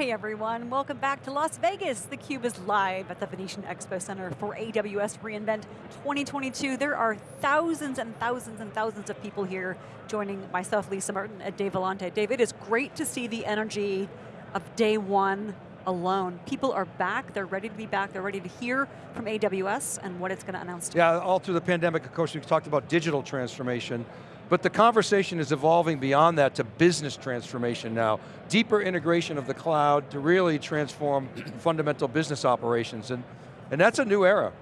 Hey everyone, welcome back to Las Vegas. theCUBE is live at the Venetian Expo Center for AWS reInvent 2022. There are thousands and thousands and thousands of people here joining myself, Lisa Martin, and Dave Vellante. Dave, it is great to see the energy of day one alone. People are back, they're ready to be back, they're ready to hear from AWS and what it's going to announce. to Yeah, all through the pandemic, of course, we've talked about digital transformation, but the conversation is evolving beyond that to business transformation now. Deeper integration of the cloud to really transform fundamental business operations, and, and that's a new era.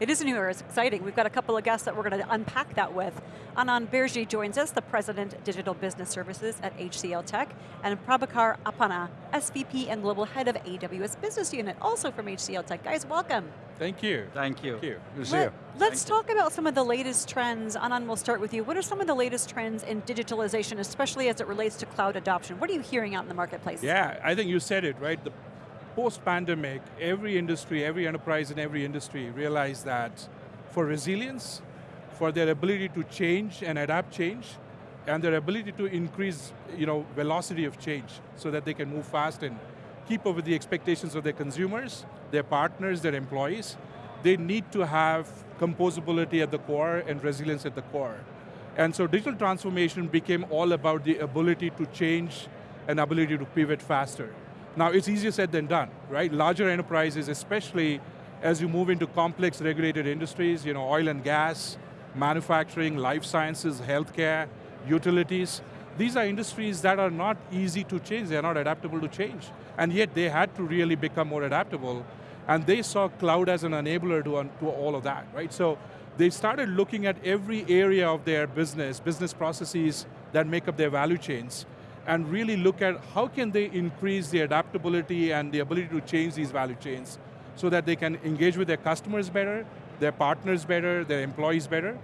It is a new era, it's exciting. We've got a couple of guests that we're going to unpack that with. Anand Birje joins us, the President Digital Business Services at HCL Tech, and Prabhakar Appanna, SVP and Global Head of AWS Business Unit, also from HCL Tech. Guys, welcome. Thank you. Thank you. Thank you. Good to see you. Let's Thank talk you. about some of the latest trends. Anand, we'll start with you. What are some of the latest trends in digitalization, especially as it relates to cloud adoption? What are you hearing out in the marketplace? Yeah, I think you said it, right? The post-pandemic, every industry, every enterprise in every industry realized that for resilience, for their ability to change and adapt change, and their ability to increase you know, velocity of change so that they can move fast and keep up with the expectations of their consumers, their partners, their employees, they need to have composability at the core and resilience at the core. And so digital transformation became all about the ability to change and ability to pivot faster. Now it's easier said than done, right? Larger enterprises, especially as you move into complex regulated industries, you know, oil and gas, manufacturing, life sciences, healthcare, utilities, these are industries that are not easy to change, they're not adaptable to change. And yet they had to really become more adaptable, and they saw cloud as an enabler to, to all of that, right? So they started looking at every area of their business, business processes that make up their value chains, and really look at how can they increase the adaptability and the ability to change these value chains so that they can engage with their customers better, their partners better, their employees better,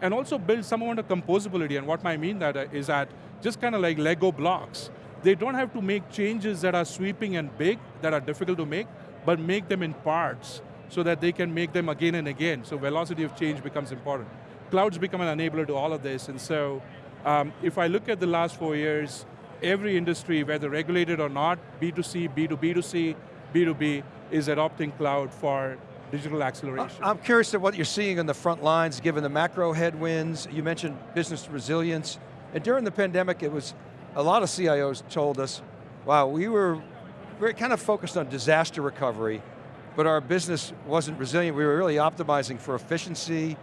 and also build some amount of composability, and what I mean that uh, is that just kind of like Lego blocks. They don't have to make changes that are sweeping and big, that are difficult to make, but make them in parts so that they can make them again and again, so velocity of change becomes important. Clouds become an enabler to all of this, and so um, if I look at the last four years, every industry, whether regulated or not, B2C, B2B2C, B2B, is adopting cloud for digital acceleration. I'm curious at what you're seeing on the front lines, given the macro headwinds, you mentioned business resilience, and during the pandemic, it was, a lot of CIOs told us, wow, we were, we were kind of focused on disaster recovery, but our business wasn't resilient, we were really optimizing for efficiency,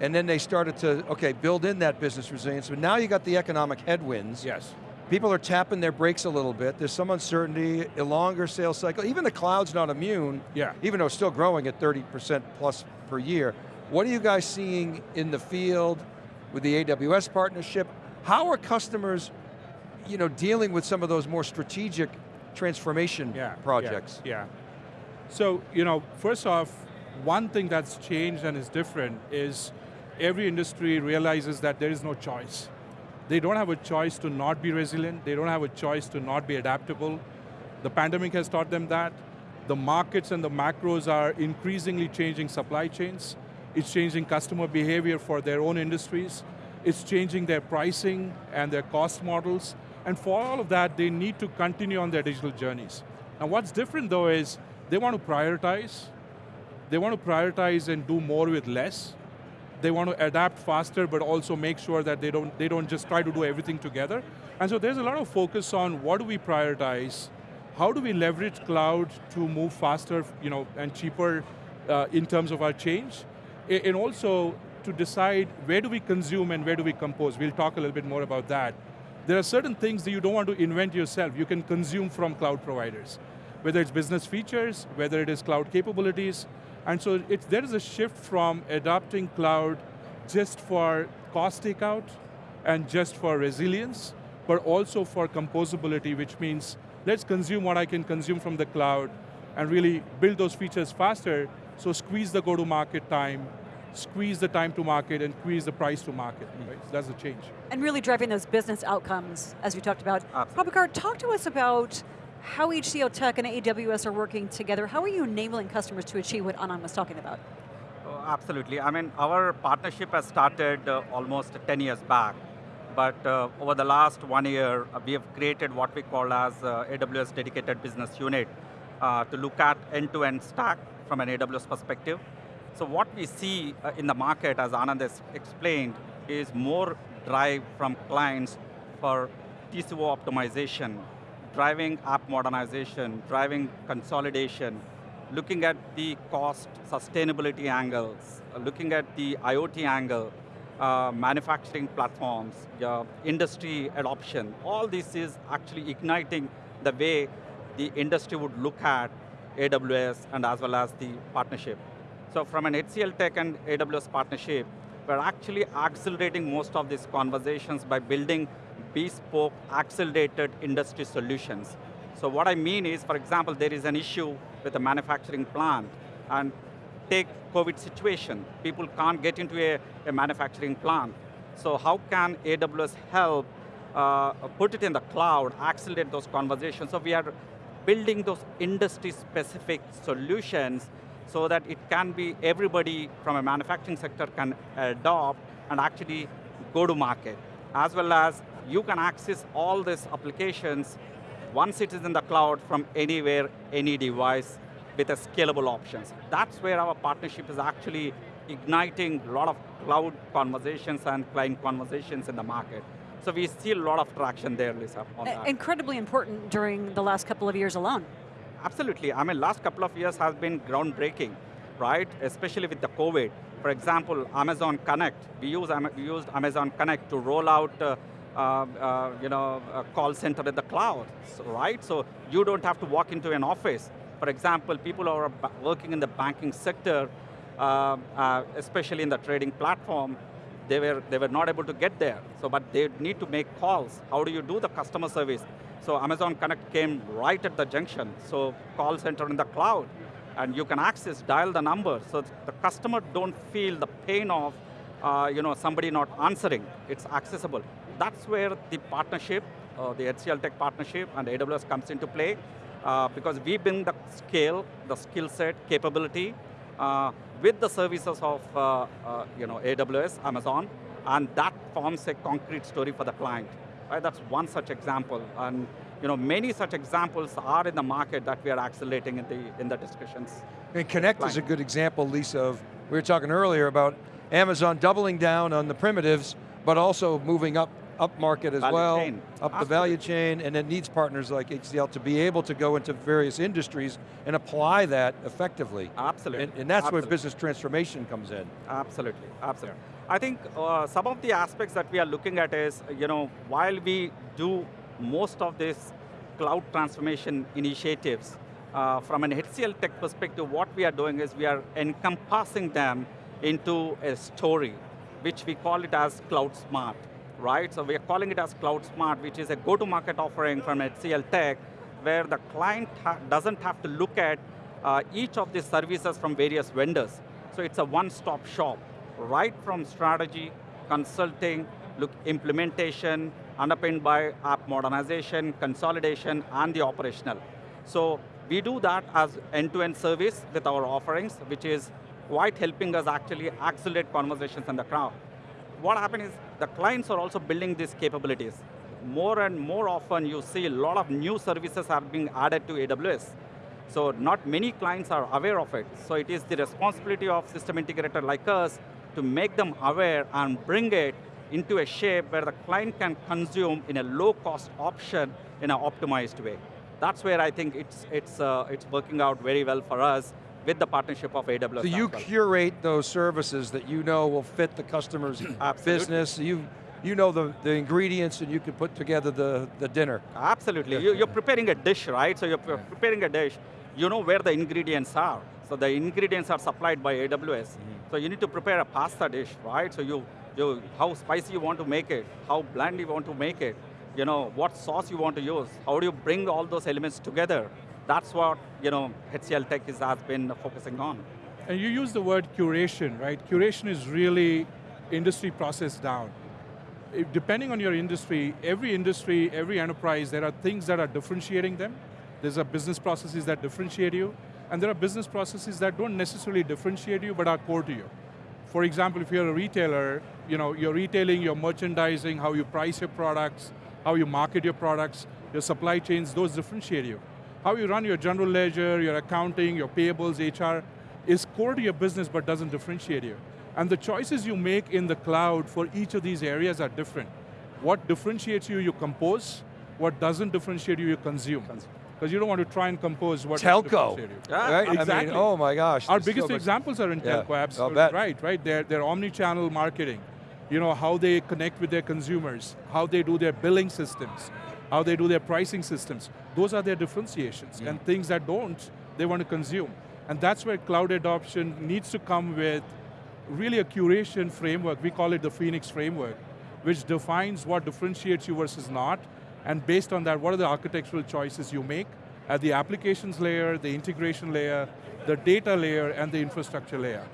and then they started to, okay, build in that business resilience, but now you got the economic headwinds. Yes people are tapping their brakes a little bit. There's some uncertainty, a longer sales cycle. Even the cloud's not immune, yeah. even though it's still growing at 30% plus per year. What are you guys seeing in the field with the AWS partnership? How are customers you know, dealing with some of those more strategic transformation yeah, projects? Yeah, yeah. So, you know, first off, one thing that's changed and is different is every industry realizes that there is no choice. They don't have a choice to not be resilient. They don't have a choice to not be adaptable. The pandemic has taught them that. The markets and the macros are increasingly changing supply chains. It's changing customer behavior for their own industries. It's changing their pricing and their cost models. And for all of that, they need to continue on their digital journeys. And what's different though is, they want to prioritize. They want to prioritize and do more with less they want to adapt faster, but also make sure that they don't, they don't just try to do everything together. And so there's a lot of focus on what do we prioritize, how do we leverage cloud to move faster you know, and cheaper uh, in terms of our change, and also to decide where do we consume and where do we compose. We'll talk a little bit more about that. There are certain things that you don't want to invent yourself. You can consume from cloud providers. Whether it's business features, whether it is cloud capabilities, and so there is a shift from adopting cloud just for cost takeout and just for resilience, but also for composability, which means let's consume what I can consume from the cloud and really build those features faster, so squeeze the go-to-market time, squeeze the time to market and squeeze the price to market, right? So that's the change. And really driving those business outcomes, as we talked about. Absolutely. Prabhakar, talk to us about how HCL Tech and AWS are working together. How are you enabling customers to achieve what Anand was talking about? Oh, absolutely, I mean, our partnership has started uh, almost 10 years back but uh, over the last one year, uh, we have created what we call as uh, AWS Dedicated Business Unit uh, to look at end-to-end -end stack from an AWS perspective. So what we see uh, in the market, as Anand has explained, is more drive from clients for TCO optimization, driving app modernization, driving consolidation, looking at the cost sustainability angles, uh, looking at the IoT angle, uh, manufacturing platforms, uh, industry adoption, all this is actually igniting the way the industry would look at AWS and as well as the partnership. So from an HCL Tech and AWS partnership, we're actually accelerating most of these conversations by building bespoke, accelerated industry solutions. So what I mean is, for example, there is an issue with a manufacturing plant, and take COVID situation. People can't get into a, a manufacturing plant. So how can AWS help uh, put it in the cloud, accelerate those conversations? So we are building those industry-specific solutions so that it can be everybody from a manufacturing sector can adopt and actually go to market. As well as you can access all these applications once it is in the cloud from anywhere, any device with a scalable options. That's where our partnership is actually igniting a lot of cloud conversations and client conversations in the market. So we see a lot of traction there, Lisa. Incredibly important during the last couple of years alone. Absolutely, I mean, last couple of years has been groundbreaking, right? Especially with the COVID. For example, Amazon Connect, we, use, we used Amazon Connect to roll out uh, you know, a call center in the cloud, right? So you don't have to walk into an office. For example, people who are working in the banking sector, uh, uh, especially in the trading platform, they were, they were not able to get there. So, but they need to make calls. How do you do the customer service? So Amazon Connect came right at the junction. So call center in the cloud, and you can access, dial the number, so the customer don't feel the pain of uh, you know, somebody not answering. It's accessible. That's where the partnership, uh, the HCL Tech partnership and AWS comes into play, uh, because we bring the scale, the skill set, capability, uh, with the services of uh, uh, you know, AWS, Amazon, and that forms a concrete story for the client. Right? That's one such example. And you know, many such examples are in the market that we are accelerating in the, in the discussions. And Connect is a good example, Lisa, of, we were talking earlier about Amazon doubling down on the primitives, but also moving up up market as value well, chain. up Absolutely. the value chain, and it needs partners like HCL to be able to go into various industries and apply that effectively. Absolutely. And, and that's Absolutely. where business transformation comes in. Absolutely, absolutely. I think uh, some of the aspects that we are looking at is, you know, while we do most of these cloud transformation initiatives, uh, from an HCL Tech perspective, what we are doing is we are encompassing them into a story, which we call it as Cloud Smart, right? So we are calling it as Cloud Smart, which is a go-to-market offering from HCL Tech, where the client ha doesn't have to look at uh, each of these services from various vendors. So it's a one-stop shop, right from strategy, consulting, look, implementation, underpinned by app modernization, consolidation, and the operational. So we do that as end-to-end -end service with our offerings, which is quite helping us actually accelerate conversations in the crowd. What happened is the clients are also building these capabilities. More and more often you see a lot of new services are being added to AWS. So not many clients are aware of it. So it is the responsibility of system integrator like us to make them aware and bring it into a shape where the client can consume in a low cost option in an optimized way. That's where I think it's, it's, uh, it's working out very well for us with the partnership of AWS. So you curate those services that you know will fit the customer's business. You, you know the, the ingredients and you can put together the, the dinner. Absolutely, you, are preparing a dish, right? So you're preparing a dish, you know where the ingredients are. So the ingredients are supplied by AWS. Mm -hmm. So you need to prepare a pasta dish, right? So you, you, how spicy you want to make it, how bland you want to make it, you know, what sauce you want to use, how do you bring all those elements together? That's what you know, HCL Tech is, has been focusing on. And you use the word curation, right? Curation is really industry process down. If, depending on your industry, every industry, every enterprise, there are things that are differentiating them. There's a business processes that differentiate you, and there are business processes that don't necessarily differentiate you, but are core to you. For example, if you're a retailer, you know, you're retailing, your merchandising, how you price your products, how you market your products, your supply chains, those differentiate you. How you run your general ledger, your accounting, your payables, HR, is core to your business but doesn't differentiate you. And the choices you make in the cloud for each of these areas are different. What differentiates you, you compose. What doesn't differentiate you, you consume. Because you don't want to try and compose what Telco, differentiate you. Yeah, right? I exactly. mean, oh my gosh. Our biggest so examples are in Yeah, telco, I'll absolutely right, right? They're, they're omni-channel marketing. You know, how they connect with their consumers, how they do their billing systems, how they do their pricing systems. Those are their differentiations. Mm. And things that don't, they want to consume. And that's where cloud adoption needs to come with really a curation framework. We call it the Phoenix framework, which defines what differentiates you versus not, and based on that, what are the architectural choices you make at the applications layer, the integration layer, the data layer, and the infrastructure layer,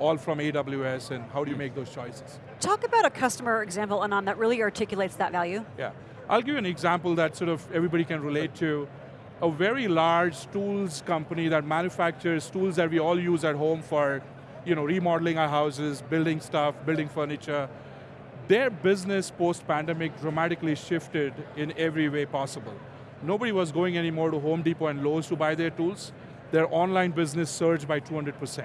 all from AWS, and how do you make those choices? Talk about a customer example, Anand, that really articulates that value. Yeah. I'll give you an example that sort of everybody can relate to. A very large tools company that manufactures tools that we all use at home for you know, remodeling our houses, building stuff, building furniture. Their business post-pandemic dramatically shifted in every way possible. Nobody was going anymore to Home Depot and Lowe's to buy their tools. Their online business surged by 200%.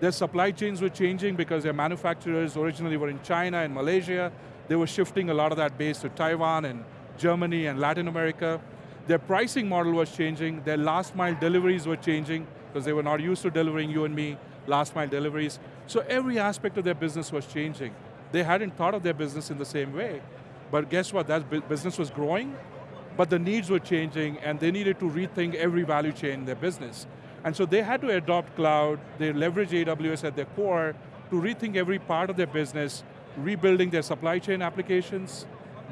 Their supply chains were changing because their manufacturers originally were in China and Malaysia. They were shifting a lot of that base to Taiwan and Germany and Latin America. Their pricing model was changing. Their last mile deliveries were changing because they were not used to delivering you and me last mile deliveries. So every aspect of their business was changing. They hadn't thought of their business in the same way. But guess what, that business was growing, but the needs were changing and they needed to rethink every value chain in their business. And so they had to adopt cloud, they leverage AWS at their core to rethink every part of their business, rebuilding their supply chain applications,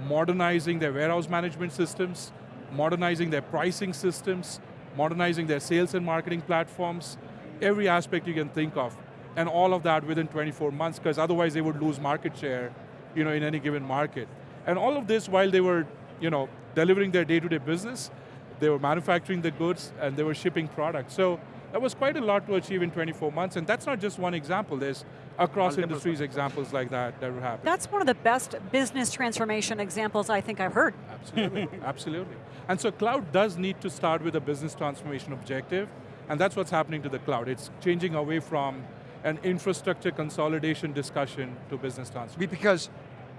modernizing their warehouse management systems, modernizing their pricing systems, modernizing their sales and marketing platforms, every aspect you can think of. And all of that within 24 months, because otherwise they would lose market share you know, in any given market. And all of this while they were you know, delivering their day-to-day business, they were manufacturing the goods, and they were shipping products. So that was quite a lot to achieve in 24 months, and that's not just one example. There's across Multiple. industries examples like that that would happen. That's one of the best business transformation examples I think I've heard. Absolutely, absolutely. And so cloud does need to start with a business transformation objective, and that's what's happening to the cloud. It's changing away from an infrastructure consolidation discussion to business transformation. Because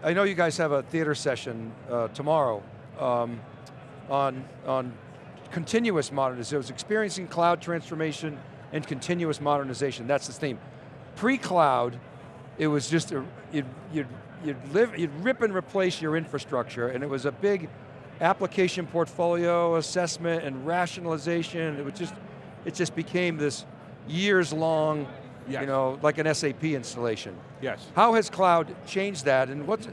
I know you guys have a theater session uh, tomorrow um, on, on continuous modernization. It was experiencing cloud transformation and continuous modernization. That's the theme. Pre-cloud, it was just, a, you'd, you'd, you'd, live, you'd rip and replace your infrastructure and it was a big application portfolio assessment and rationalization. It was just, it just became this years long, Yes. you know, like an SAP installation. Yes. How has cloud changed that and what's,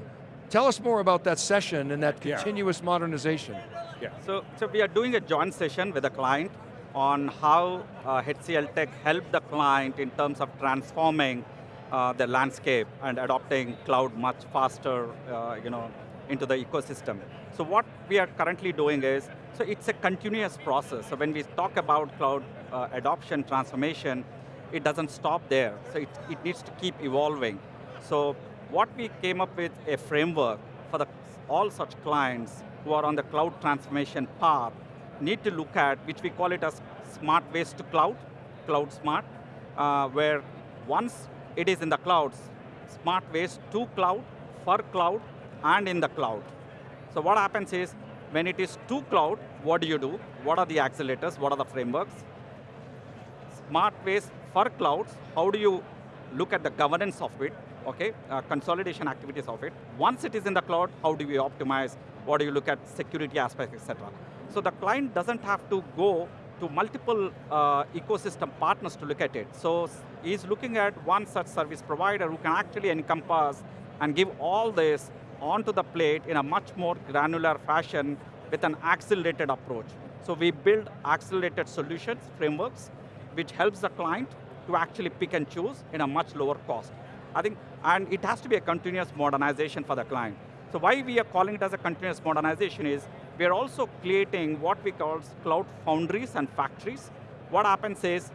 tell us more about that session and that Yeah. continuous modernization. Yeah. So, so we are doing a joint session with a client on how uh, HCL Tech helped the client in terms of transforming uh, the landscape and adopting cloud much faster, uh, you know, into the ecosystem. So what we are currently doing is, so it's a continuous process. So when we talk about cloud uh, adoption transformation, it doesn't stop there. So it, it needs to keep evolving. So what we came up with a framework for the, all such clients who are on the cloud transformation path need to look at, which we call it as smart ways to cloud, cloud smart, uh, where once it is in the clouds, smart ways to cloud, for cloud, and in the cloud. So what happens is, when it is to cloud, what do you do? What are the accelerators? What are the frameworks? Smart ways for clouds, how do you look at the governance of it, okay, uh, consolidation activities of it. Once it is in the cloud, how do we optimize? What do you look at security aspects, etc. So the client doesn't have to go to multiple uh, ecosystem partners to look at it. So he's looking at one such service provider who can actually encompass and give all this onto the plate in a much more granular fashion with an accelerated approach. So we build accelerated solutions, frameworks, which helps the client to actually pick and choose in a much lower cost. I think, and it has to be a continuous modernization for the client. So why we are calling it as a continuous modernization is, we are also creating what we call cloud foundries and factories. What happens is,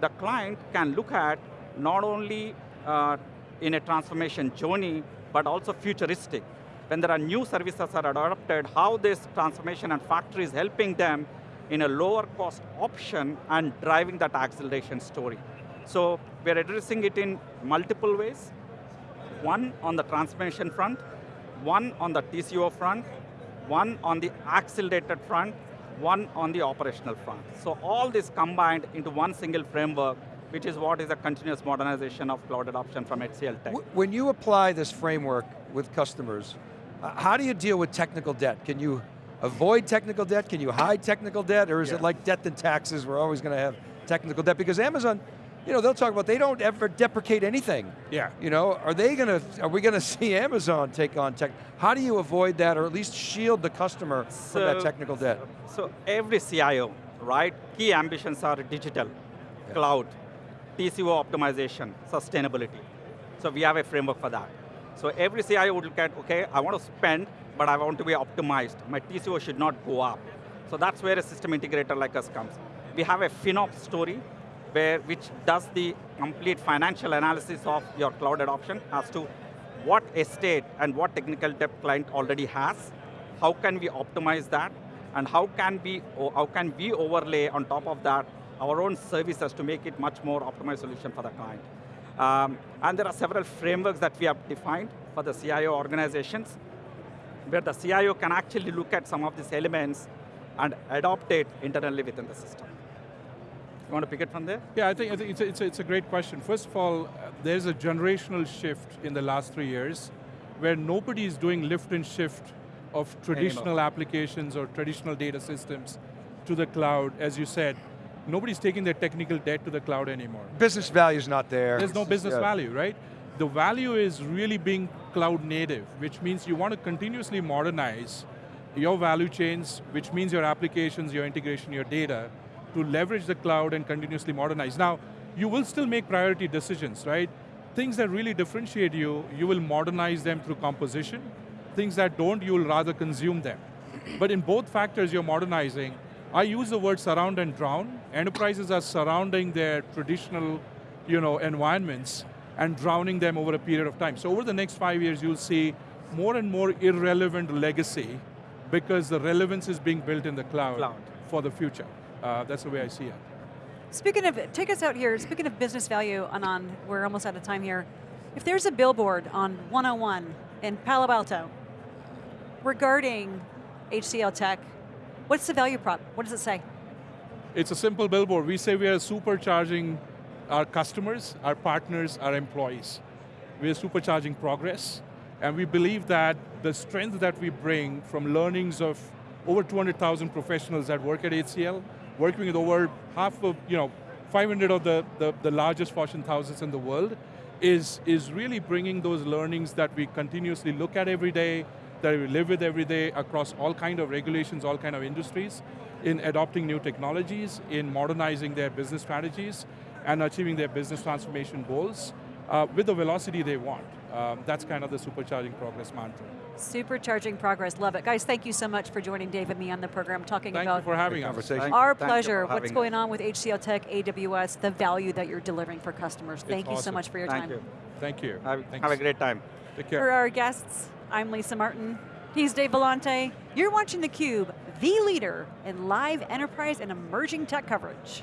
the client can look at not only uh, in a transformation journey, but also futuristic. When there are new services are adopted, how this transformation and factory is helping them in a lower cost option and driving that acceleration story. So we're addressing it in multiple ways. One on the transformation front, one on the TCO front, one on the accelerated front, one on the operational front. So all this combined into one single framework, which is what is a continuous modernization of cloud adoption from HCL Tech. When you apply this framework with customers, uh, how do you deal with technical debt? Can you avoid technical debt? Can you hide technical debt? Or is yeah. it like debt and taxes, we're always going to have technical debt? Because Amazon, you know, they'll talk about they don't ever deprecate anything. Yeah. You know, are they going to, are we going to see Amazon take on tech? How do you avoid that or at least shield the customer so, from that technical debt? So every CIO, right, key ambitions are digital, yeah. cloud, TCO optimization, sustainability. So we have a framework for that. So every CIO would look at, okay, I want to spend, but I want to be optimized. My TCO should not go up. So that's where a system integrator like us comes. We have a FinOps story, where, which does the complete financial analysis of your cloud adoption as to what estate and what technical debt client already has, how can we optimize that, and how can we, how can we overlay on top of that our own services to make it much more optimized solution for the client. Um, and there are several frameworks that we have defined for the CIO organizations, where the CIO can actually look at some of these elements and adopt it internally within the system. You want to pick it from there? Yeah, I think, I think it's, a, it's, a, it's a great question. First of all, there's a generational shift in the last three years where nobody is doing lift and shift of traditional Anymore. applications or traditional data systems to the cloud, as you said. Nobody's taking their technical debt to the cloud anymore. Business value is not there. There's no business yeah. value, right? The value is really being cloud native, which means you want to continuously modernize your value chains, which means your applications, your integration, your data, to leverage the cloud and continuously modernize. Now, you will still make priority decisions, right? Things that really differentiate you, you will modernize them through composition. Things that don't, you will rather consume them. But in both factors you're modernizing, I use the word surround and drown. Enterprises are surrounding their traditional you know, environments and drowning them over a period of time. So over the next five years, you'll see more and more irrelevant legacy because the relevance is being built in the cloud, cloud. for the future. Uh, that's the way I see it. Speaking of, take us out here, speaking of business value, Anand, we're almost out of time here. If there's a billboard on 101 in Palo Alto regarding HCL Tech, what's the value prop? What does it say? It's a simple billboard. We say we are supercharging our customers, our partners, our employees. We are supercharging progress, and we believe that the strength that we bring from learnings of over 200,000 professionals that work at HCL, working with over half of, you know, 500 of the, the, the largest Fortune thousands in the world, is, is really bringing those learnings that we continuously look at every day, that we live with every day across all kind of regulations, all kind of industries, in adopting new technologies, in modernizing their business strategies, and achieving their business transformation goals uh, with the velocity they want. Um, that's kind of the supercharging progress mantra. Supercharging progress, love it. Guys, thank you so much for joining Dave and me on the program, talking thank about for having conversation. Our pleasure. What's going on with HCL Tech, AWS, the value that you're delivering for customers. It's thank awesome. you so much for your thank time. You. Thank you. Have, have a great time. Take care. For our guests, I'm Lisa Martin. He's Dave Vellante. You're watching theCUBE, the leader in live enterprise and emerging tech coverage.